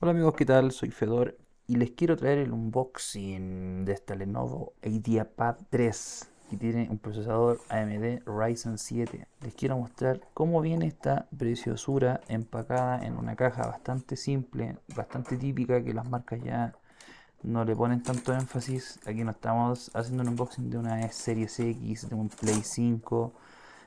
Hola amigos, ¿qué tal? Soy Fedor y les quiero traer el unboxing de esta Lenovo IdeaPad 3 que tiene un procesador AMD Ryzen 7. Les quiero mostrar cómo viene esta preciosura empacada en una caja bastante simple, bastante típica que las marcas ya no le ponen tanto énfasis. Aquí no estamos haciendo un unboxing de una Series X, de un Play 5.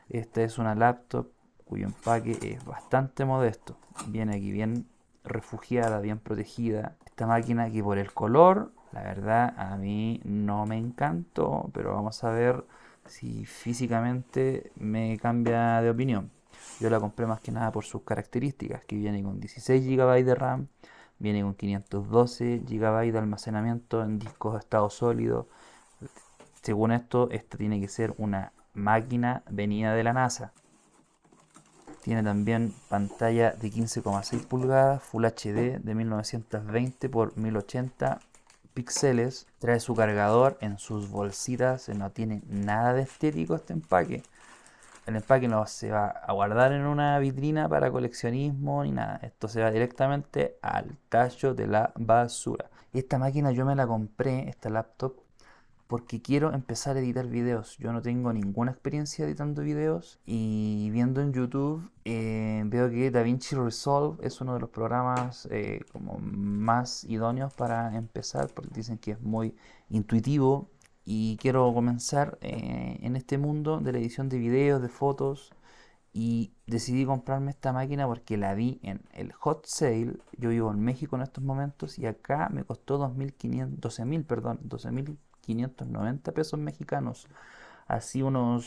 Esta es una laptop cuyo empaque es bastante modesto. Viene aquí bien refugiada, bien protegida. Esta máquina que por el color, la verdad a mí no me encantó, pero vamos a ver si físicamente me cambia de opinión. Yo la compré más que nada por sus características, que viene con 16 GB de RAM, viene con 512 GB de almacenamiento en discos de estado sólido. Según esto, esta tiene que ser una máquina venida de la NASA. Tiene también pantalla de 15,6 pulgadas, Full HD de 1920 x 1080 píxeles. Trae su cargador en sus bolsitas, no tiene nada de estético este empaque. El empaque no se va a guardar en una vitrina para coleccionismo ni nada. Esto se va directamente al tallo de la basura. Esta máquina yo me la compré, esta laptop, porque quiero empezar a editar videos. Yo no tengo ninguna experiencia editando videos y viendo en YouTube eh, veo que DaVinci Resolve es uno de los programas eh, como más idóneos para empezar porque dicen que es muy intuitivo y quiero comenzar eh, en este mundo de la edición de videos, de fotos y decidí comprarme esta máquina porque la vi en el hot sale. Yo vivo en México en estos momentos y acá me costó 2.500, 12.000, perdón, 12.000 590 pesos mexicanos, así unos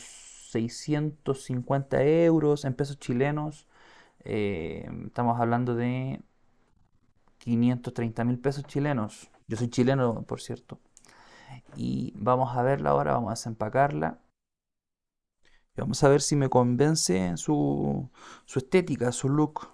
650 euros en pesos chilenos. Eh, estamos hablando de 530 mil pesos chilenos. Yo soy chileno, por cierto. Y vamos a verla ahora, vamos a desempacarla. vamos a ver si me convence su, su estética, su look.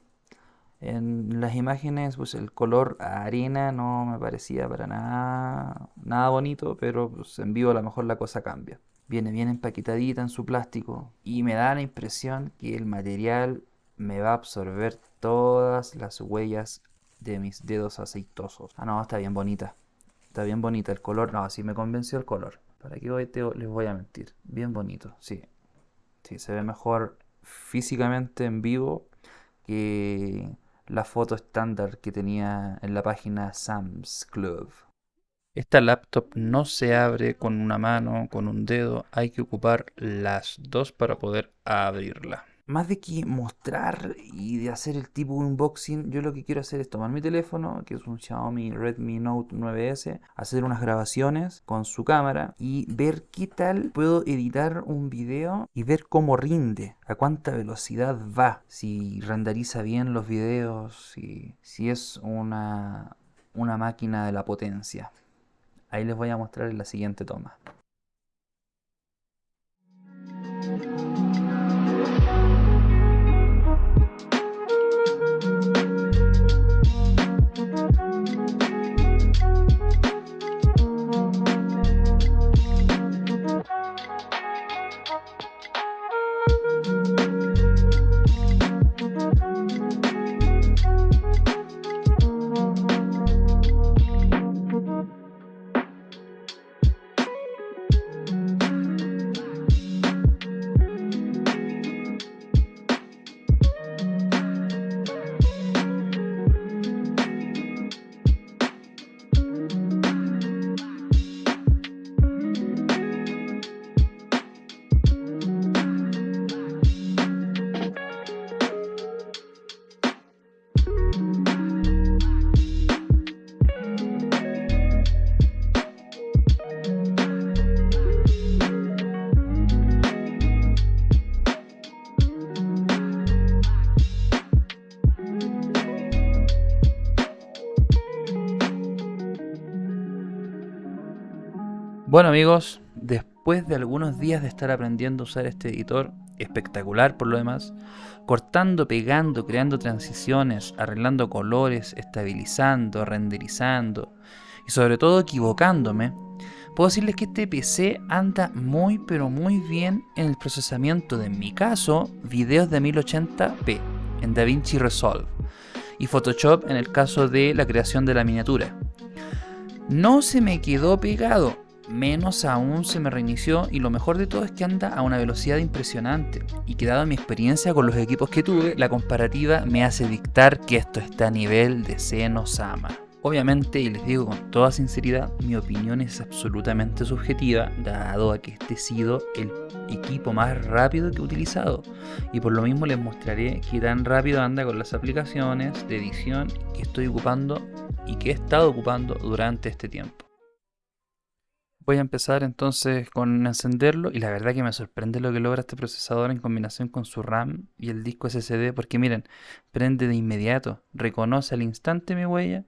En las imágenes, pues el color arena no me parecía para nada, nada bonito, pero pues, en vivo a lo mejor la cosa cambia. Viene bien empaquetadita en su plástico y me da la impresión que el material me va a absorber todas las huellas de mis dedos aceitosos. Ah, no, está bien bonita. Está bien bonita el color. No, así me convenció el color. ¿Para qué hoy les voy a mentir? Bien bonito, sí. Sí, se ve mejor físicamente en vivo que la foto estándar que tenía en la página Sam's Club. Esta laptop no se abre con una mano, con un dedo, hay que ocupar las dos para poder abrirla más de que mostrar y de hacer el tipo unboxing, yo lo que quiero hacer es tomar mi teléfono, que es un Xiaomi Redmi Note 9S, hacer unas grabaciones con su cámara y ver qué tal puedo editar un video y ver cómo rinde, a cuánta velocidad va, si renderiza bien los videos, si, si es una, una máquina de la potencia. Ahí les voy a mostrar en la siguiente toma. Bueno amigos, después de algunos días de estar aprendiendo a usar este editor, espectacular por lo demás, cortando, pegando, creando transiciones, arreglando colores, estabilizando, renderizando y sobre todo equivocándome, puedo decirles que este PC anda muy pero muy bien en el procesamiento de, en mi caso, videos de 1080p en DaVinci Resolve. y Photoshop en el caso de la creación de la miniatura. No se me quedó pegado, menos aún se me reinició y lo mejor de todo es que anda a una velocidad impresionante y que dado mi experiencia con los equipos que tuve, la comparativa me hace dictar que esto está a nivel de Sama. Obviamente, y les digo con toda sinceridad, mi opinión es absolutamente subjetiva, dado a que este ha sido el equipo más rápido que he utilizado. Y por lo mismo les mostraré qué tan rápido anda con las aplicaciones de edición que estoy ocupando y que he estado ocupando durante este tiempo. Voy a empezar entonces con encenderlo y la verdad que me sorprende lo que logra este procesador en combinación con su RAM y el disco SSD porque miren, prende de inmediato, reconoce al instante mi huella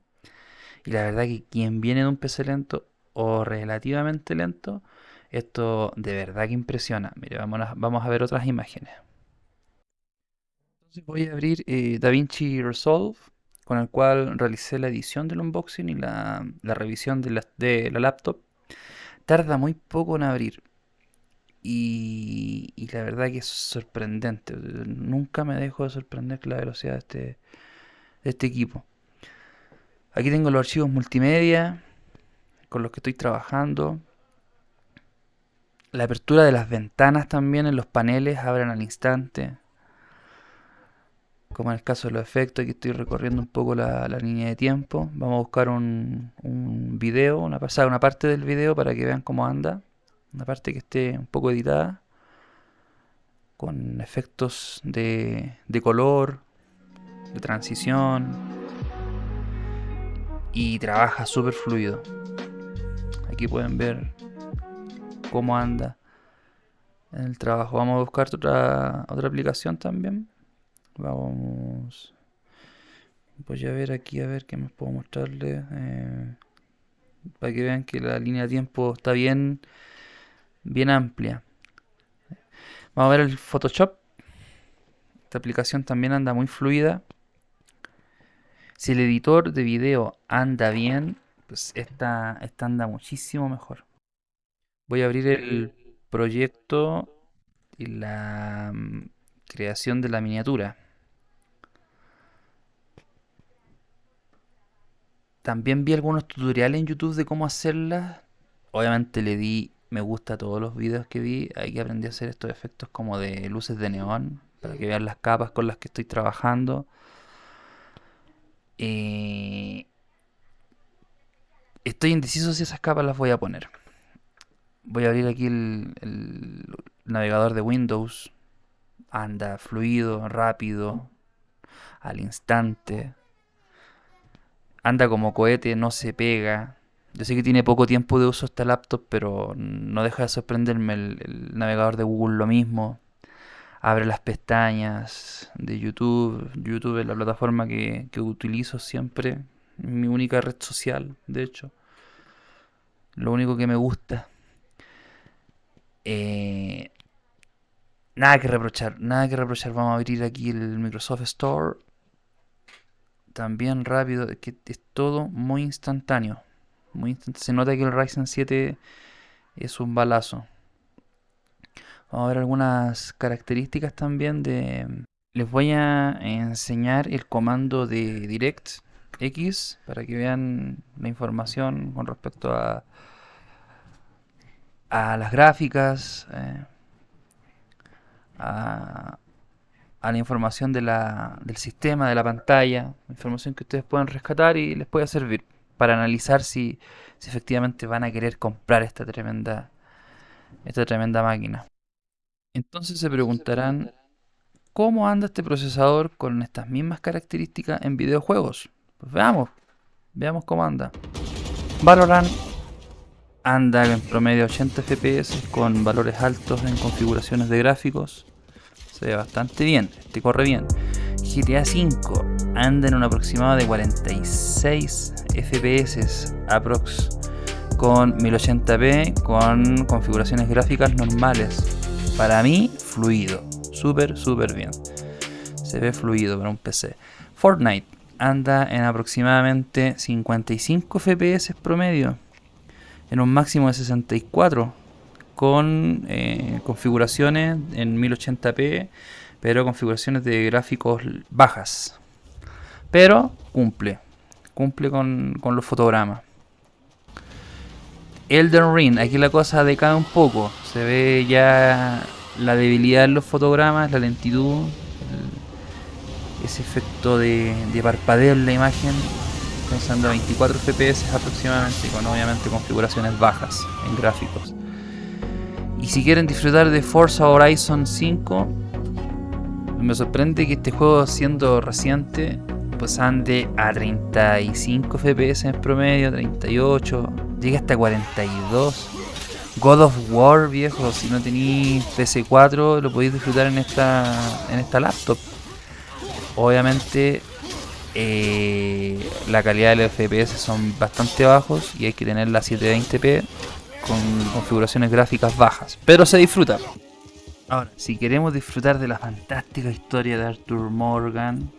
y la verdad que quien viene de un PC lento o relativamente lento, esto de verdad que impresiona. Mire, vamos a, ver otras imágenes. Entonces voy a abrir eh, DaVinci Resolve, con el cual realicé la edición del unboxing y la, revisión de la, laptop. Tarda muy poco en abrir. Y, y, la verdad que es sorprendente. Nunca me dejo de sorprender la velocidad de este, de este equipo. Aquí tengo los archivos multimedia con los que estoy trabajando. La apertura de las ventanas también en los paneles abren al instante. Como en el caso de los efectos, aquí estoy recorriendo un poco la, línea de tiempo. Vamos a buscar un, un video, una pasada, una parte del video para que vean cómo anda. Una parte que esté un poco editada. Con efectos de, color, de transición y trabaja súper fluido. Aquí pueden ver cómo anda en el trabajo. Vamos a buscar otra, otra aplicación también. Vamos. Voy a ver aquí a ver qué más puedo mostrarles. Eh, para que vean que la línea de tiempo está bien, bien amplia. Vamos a ver el Photoshop. Esta aplicación también anda muy fluida. Si el editor de video anda bien, pues esta, esta anda muchísimo mejor. Voy a abrir el proyecto y la mm, creación de la miniatura. También vi algunos tutoriales en YouTube de cómo hacerla. Obviamente le di me gusta a todos los videos que vi. Hay que aprender a hacer estos efectos como de luces de neón para que vean las capas con las que estoy trabajando. Eh, estoy indeciso si esas capas las voy a poner. Voy a abrir aquí el, navegador de Windows. Anda fluido, rápido, al instante. Anda como cohete, no se pega. Yo sé que tiene poco tiempo de uso esta laptop, pero no deja de sorprenderme el navegador de Google lo mismo abre las pestañas de YouTube. YouTube es la plataforma que, utilizo siempre, mi única red social, de hecho. Lo único que me gusta. Eh, nada que reprochar, nada que reprochar. Vamos a abrir aquí el Microsoft Store. También rápido, que es todo muy instantáneo. Muy Se nota que el Ryzen 7 es un balazo. Vamos a ver algunas características también de... Les voy a enseñar el comando de Direct X para que vean la información con respecto a, a las gráficas, eh, a, la información de la, del sistema, de la pantalla, información que ustedes pueden rescatar y les puede servir para analizar si, si efectivamente van a querer comprar esta tremenda, esta tremenda máquina. Entonces se preguntarán, ¿cómo anda este procesador con estas mismas características en videojuegos? Pues veamos, veamos cómo anda. Valorant anda en promedio 80 FPS con valores altos en configuraciones de gráficos. Se ve bastante bien, este corre bien. GTA V anda en un aproximado de 46 FPS aprox con 1080p con configuraciones gráficas normales para mí, fluido. Súper, súper bien. Se ve fluido para un PC. Fortnite anda en aproximadamente 55 FPS promedio. En un máximo de 64. Con eh, configuraciones en 1080p. Pero configuraciones de gráficos bajas. Pero cumple. Cumple con, con los fotogramas. Elden Ring, aquí la cosa decae un poco. Se ve ya la debilidad en los fotogramas, la lentitud, ese efecto de, parpadeo en la imagen, pensando a 24 FPS aproximadamente, con obviamente configuraciones bajas en gráficos. Y si quieren disfrutar de Forza Horizon 5, me sorprende que este juego siendo reciente, pues ande a 35 FPS en promedio, 38, llega hasta 42. God of War, viejo, si no tenéis PC4 lo podéis disfrutar en esta, en esta laptop. Obviamente eh, la calidad de los FPS son bastante bajos y hay que tener la 720p con configuraciones gráficas bajas, pero se disfruta. Ahora, si queremos disfrutar de la fantástica historia de Arthur Morgan,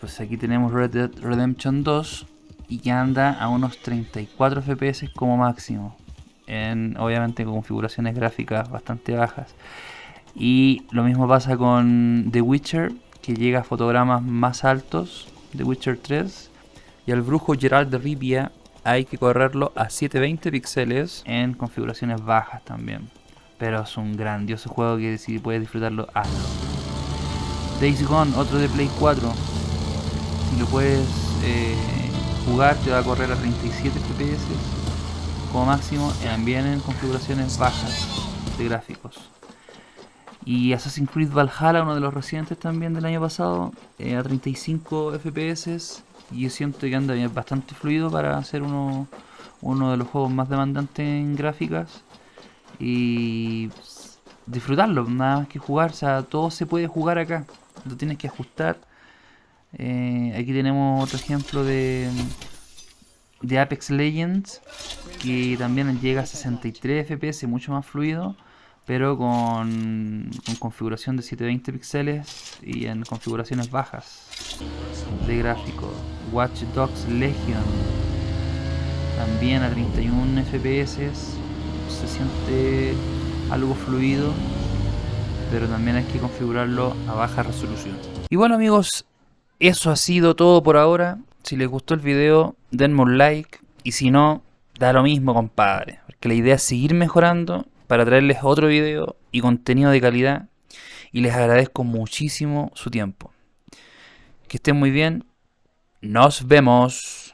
pues aquí tenemos Red Dead Redemption 2 y que anda a unos 34 FPS como máximo en obviamente con configuraciones gráficas bastante bajas. Y lo mismo pasa con The Witcher, que llega a fotogramas más altos, The Witcher 3. Y al brujo Gerald de Rivia hay que correrlo a 720 píxeles en configuraciones bajas también. Pero es un grandioso juego que si puedes disfrutarlo, hazlo. Days Gone, otro de Play 4. Si lo puedes eh, jugar, te va a correr a 37 FPS como máximo también en configuraciones bajas de gráficos. Y Assassin's Creed Valhalla, uno de los recientes también del año pasado, eh, a 35 FPS. Y siento que anda bastante fluido para ser uno, uno de los juegos más demandantes en gráficas. Y disfrutarlo, nada más que jugar. O sea, todo se puede jugar acá. Lo tienes que ajustar. Eh, aquí tenemos otro ejemplo de de Apex Legends que también llega a 63 FPS, mucho más fluido, pero con, configuración de 720 píxeles y en configuraciones bajas de gráfico. Watch Dogs Legion también a 31 FPS, se siente algo fluido, pero también hay que configurarlo a baja resolución. Y bueno amigos, eso ha sido todo por ahora. Si les gustó el video, denme un like. Y si no, da lo mismo, compadre. Porque la idea es seguir mejorando para traerles otro video y contenido de calidad. Y les agradezco muchísimo su tiempo. Que estén muy bien. Nos vemos.